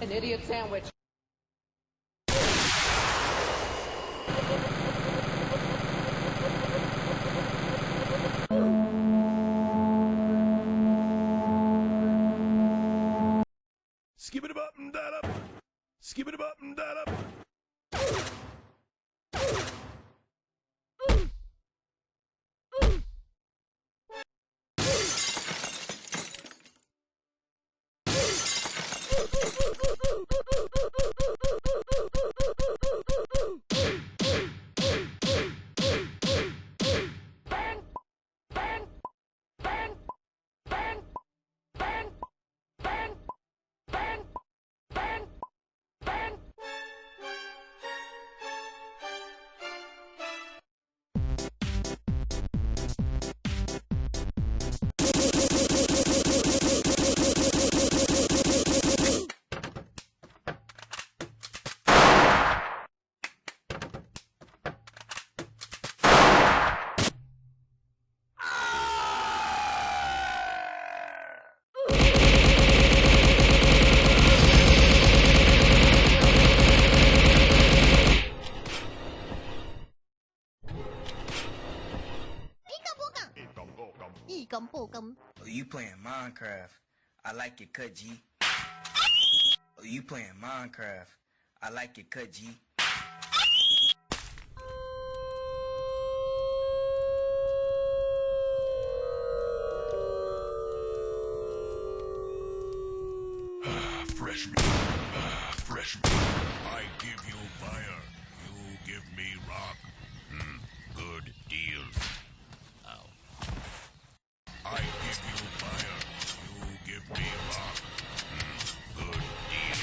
An idiot sandwich. Skip it up and that up. Skip it up and that up. Oh, you playing Minecraft? I like your cut, G. Oh, you playing Minecraft? I like your cut, G. Fresh meat. Fresh meat. I give you fire. You give me rock. Hmm, good deal. Ow. I give you fire. You give me rock. Good deal.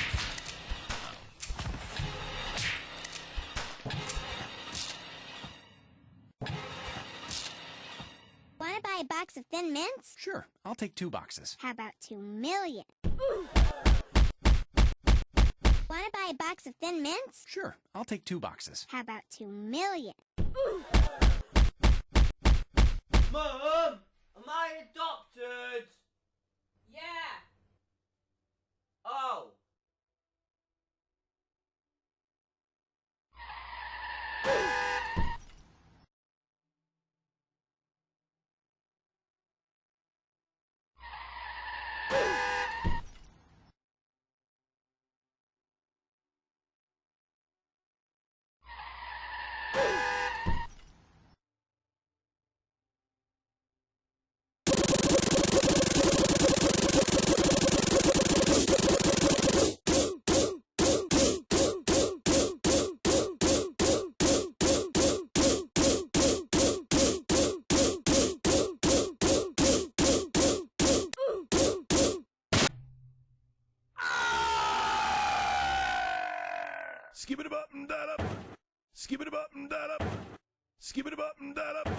Want to buy a box of Thin Mints? Sure, I'll take two boxes. How about two million? Want to buy a box of Thin Mints? Sure, I'll take two boxes. How about two million? Mum, am I adopted? Yeah. Skip it up and that up. Skip it up and that up. Skip it up and that up.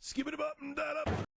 Skip it up and that up.